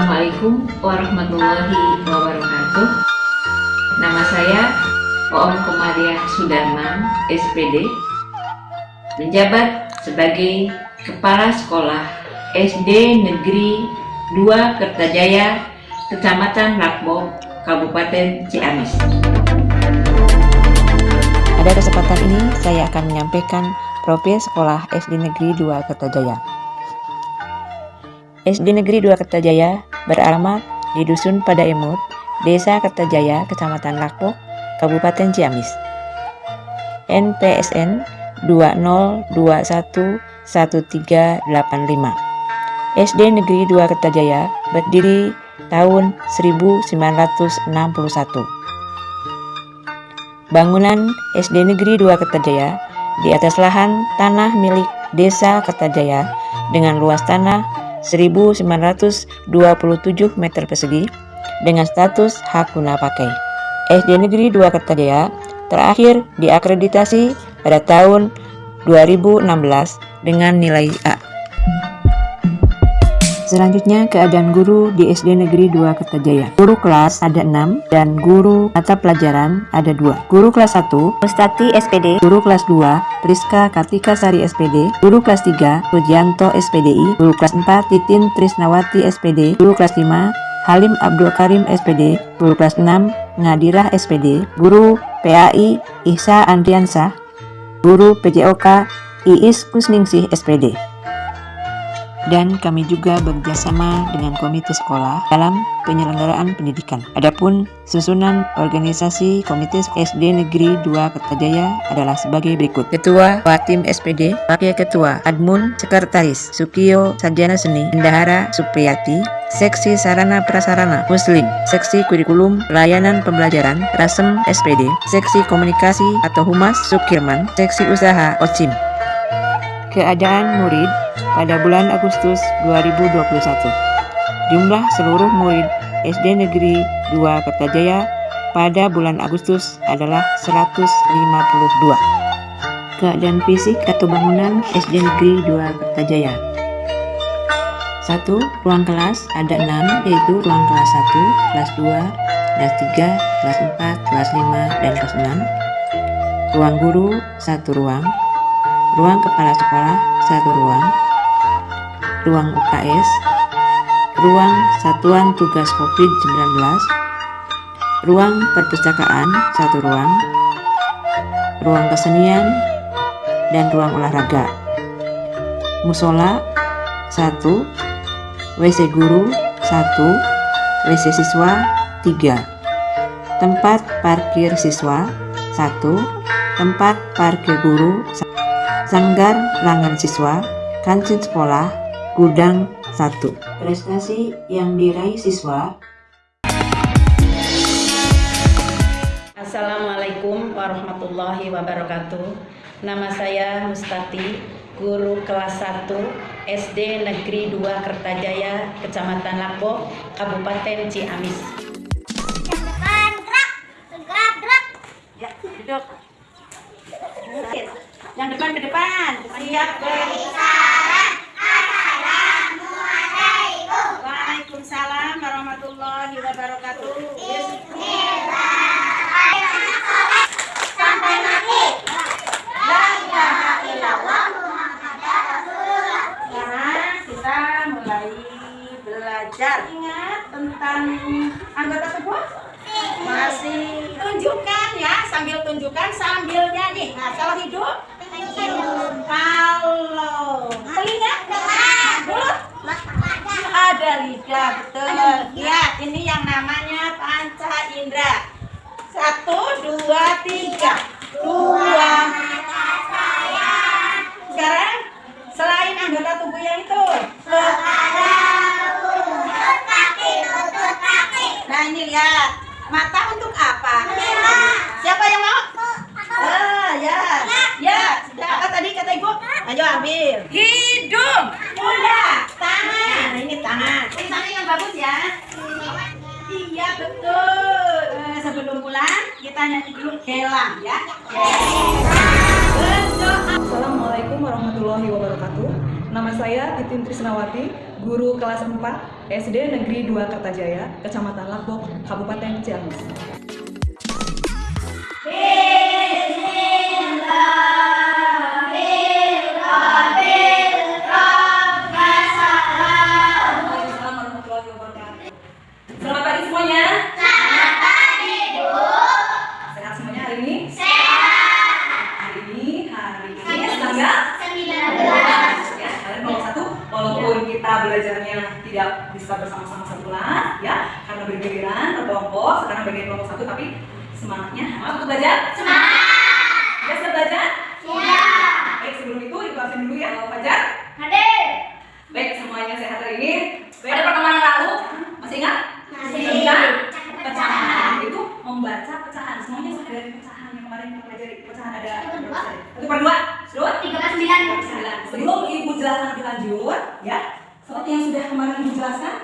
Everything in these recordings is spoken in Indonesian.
Assalamualaikum warahmatullahi wabarakatuh. Nama saya Oom Komariah Sudarman, SPD Menjabat sebagai Kepala Sekolah SD Negeri 2 Kertajaya Kecamatan Lakbo, Kabupaten Ciamis. Pada kesempatan ini saya akan menyampaikan profil sekolah SD Negeri 2 Kertajaya. SD Negeri 2 Kertajaya beralamat di Dusun Padaemut, Desa Kertajaya, Kecamatan Lakpok, Kabupaten Ciamis. NPSN 20211385. SD Negeri 2 Kertajaya berdiri tahun 1961. Bangunan SD Negeri 2 Kertajaya di atas lahan tanah milik Desa Kertajaya dengan luas tanah 1927 meter persegi dengan status hak guna pakai. SD Negeri 2 Kertajaya terakhir diakreditasi pada tahun 2016 dengan nilai A. Selanjutnya keadaan guru di SD Negeri 2 Kertajaya. Guru kelas ada 6 dan guru mata pelajaran ada 2. Guru kelas 1 Mustati SPD, guru kelas 2 Priska Kartika Sari SPD, guru kelas 3 Rujianto SPDI, guru kelas 4 Titin Trisnawati SPD, guru kelas 5 Halim Abdul Karim SPD, guru kelas 6 Ngadirah SPD, guru PAI Ihsa Andriansah, guru PJOK Iis Kusningsih SPD dan kami juga bekerjasama dengan komite sekolah dalam penyelenggaraan pendidikan. Adapun susunan organisasi komite SD Negeri 2 Kertajaya adalah sebagai berikut. Ketua Watim SPD, Wakil Ketua Admun Sekretaris Sukiyo Sarjana Seni Indahara Supriyati, Seksi Sarana Prasarana Muslim, Seksi Kurikulum Pelayanan Pembelajaran Rasem SPD, Seksi Komunikasi atau Humas Sukirman, Seksi Usaha OCIM. Keadaan murid pada bulan Agustus 2021. Jumlah seluruh murid SD Negeri 2 Kertajaya pada bulan Agustus adalah 152. Keadaan fisik atau bangunan SD Negeri 2 Kertajaya 1. Ruang kelas ada 6 yaitu ruang kelas 1, kelas 2, kelas 3, kelas 4, kelas 5, dan kelas 6. Ruang guru, satu ruang ruang kepala sekolah satu ruang, ruang UKS, ruang satuan tugas COVID-19, ruang perpustakaan satu ruang, ruang kesenian, dan ruang olahraga. Musola satu, WC guru satu, WC siswa tiga, tempat parkir siswa satu, tempat parkir guru Sanggar Langan Siswa, Kantin Sekolah, Gudang 1. Prestasi yang diraih siswa. Assalamualaikum warahmatullahi wabarakatuh. Nama saya Mustati, guru kelas 1 SD Negeri 2 Kertajaya, Kecamatan Lakbo, Kabupaten Ciamis. Gerak, gerak, gerak. Ya, duduk. Yang depan ke depan. Siap Assalamualaikum Waalaikumsalam warahmatullahi wabarakatuh sampai mati Nah, kita mulai ingat tentang anggota tubuh? Masih tunjukkan ya sambil tunjukkan sambil nyanyi. Nah kalau hidup? Kalau telinga, mulut, ada lidah betul. Ya, ini yang namanya panca indera. Satu, dua, tiga. Dua. Sekarang selain anggota tubuh yang itu. Nah ini lihat. Mata untuk apa? Siapa yang mau? Ah, ya. Ya, sudah. Apa tadi kata Ibu? Ayo ambil. Hidung. Udah. Tangan. Nah, ini tangan. Ini tangan yang bagus ya. Iya, betul. Eh, sebelum pulang, kita nyanyi dulu gelang ya. Assalamualaikum warahmatullahi wabarakatuh. Nama saya Titin Trisnawati, guru kelas 4 SD Negeri 2 Kertajaya, Kecamatan Lakbok, Kabupaten Ciamis. Assalamualaikum tidak bisa bersama-sama satu kelas ya. Karena bergiliran berkelompok sekarang bagian kelompok satu tapi semangatnya semangat untuk belajar. Semangat! Ya siap belajar? Siap! Baik sebelum itu dikelasin dulu ya kalau Fajar. Baik, semuanya sehat hari ini. Pada pertemuan yang lalu, masih ingat? Masih. Ingat? Pecahan itu membaca pecahan. Semuanya sudah dari pecahan yang kemarin kita pelajari. Pecahan ada satu per dua, sudah? Tiga per sembilan. Sebelum ibu jelaskan lebih lanjut, ya, seperti yang sudah kemarin ibu jelaskan,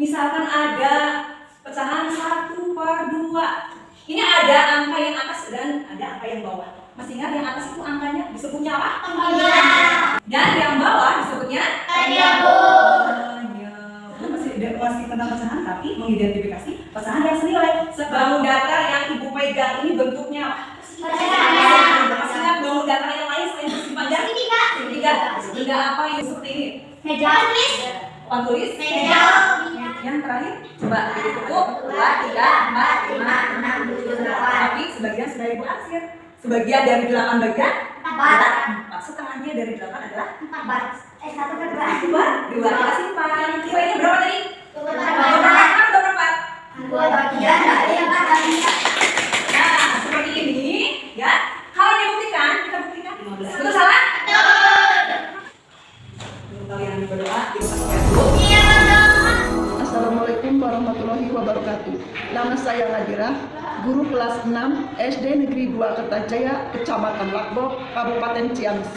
misalkan ada pecahan satu per dua. Ini ada angka yang atas dan ada angka yang bawah. Masih ingat yang atas itu angkanya disebutnya apa? Dan yang bawah disebutnya Penyebut masih masih tentang pecahan tapi mengidentifikasi pecahan yang senilai. Sebangun datar yang ibu pegang ini bentuknya apa? Masih ingat bangun datar yang lain selain? Segitiga. Segitiga apa yang seperti ini? Papan tulis? Yang terakhir, coba dihitung. Dua, tiga, empat, lima, enam, tujuh, delapan. Tapi sebagian sudah ibu aksir. Sebagian dari delapan bagian, empat. Setengahnya dari delapan adalah dua. Dua. Kita simpan. Kira ini berapa tadi? Dua per empat dua per empat? Nah, 2 Kertajaya, Kecamatan Lakbok, Kabupaten Ciamis.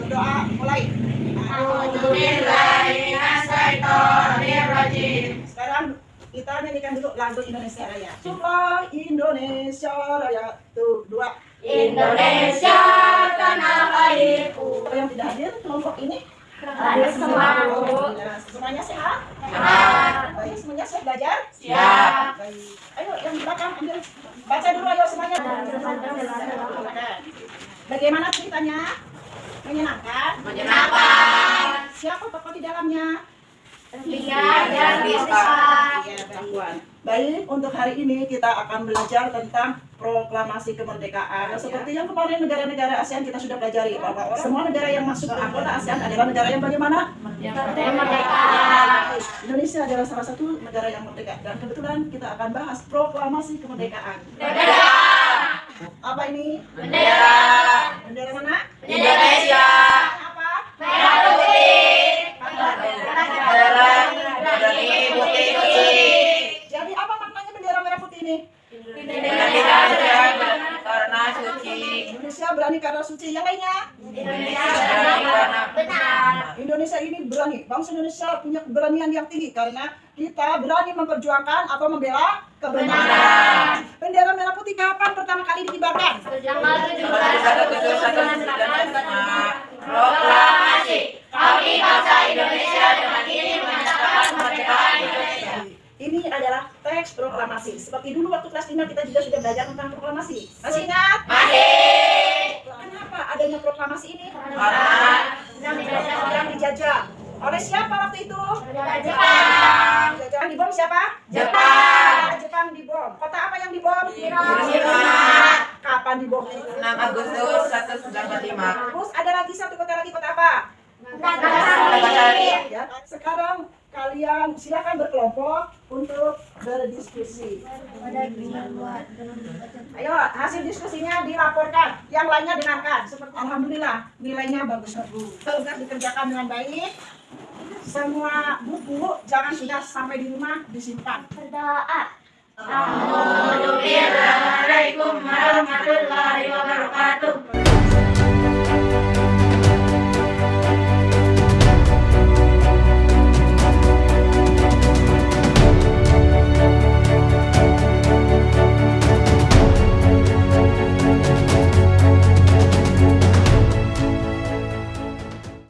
Berdoa mulai. Sekarang kita nyanyikan dulu lagu Indonesia Raya. Coba Indonesia Raya. Tuh, dua. Indonesia tanah airku yang tidak hadir kelompok ini Hadir semua. Semuanya? Sehat. Baik, semuanya siap belajar? Siap. Baik. Ayo yang di belakang ambil. Baca dulu ayo semuanya. Bagaimana ceritanya? Menyenangkan? Menyenangkan. Siapa tokoh di dalamnya? Ria dan Rizka Iya, perempuan. Baik, untuk hari ini kita akan belajar tentang proklamasi kemerdekaan. Nah, seperti yang kemarin negara-negara ASEAN kita sudah pelajari bahwa semua negara yang masuk ke anggota ASEAN adalah negara yang bagaimana? Merdeka Indonesia adalah salah satu negara yang merdeka dan kebetulan kita akan bahas proklamasi kemerdekaan. Merdeka Apa ini? Bendera Bendera mana? Indonesia Apa? Merah putih Merah putih putih Jadi apa maknanya bendera merah putih ini? Indonesia karena suci Indonesia berani karena suci. Yang lainnya? Indonesia karena benar Indonesia ini berani. Bangsa Indonesia punya keberanian yang tinggi karena kita berani memperjuangkan atau membela kebenaran. Bendera merah putih kapan pertama kali dikibarkan? Tanggal 17 Proklamasi Kami bangsa Indonesia dengan ini menyatakan kemerdekaan Indonesia Ini adalah teks proklamasi. Seperti dulu waktu kelas 5 kita juga sudah belajar tentang proklamasi. Masih ingat? Masih Kenapa adanya proklamasi ini? Karena Indonesia sedang dijajah. Oleh siapa waktu itu? Jepang Jajah dibom siapa? Jepang Jepang dibom. Kota apa yang dibom? Hiroshima Kapan itu? 6 Agustus 1945 Terus ada lagi satu kota lagi kota apa? Nagasaki Ya. Sekarang kalian silakan berkelompok untuk berdiskusi. Ayo hasil diskusinya dilaporkan. Yang lainnya dengarkan. Seperti alhamdulillah nilainya bagus bagus. Sudah dikerjakan dengan baik. Semua buku jangan sudah sampai di rumah disimpan. Berdoa Assalamualaikum warahmatullahi wabarakatuh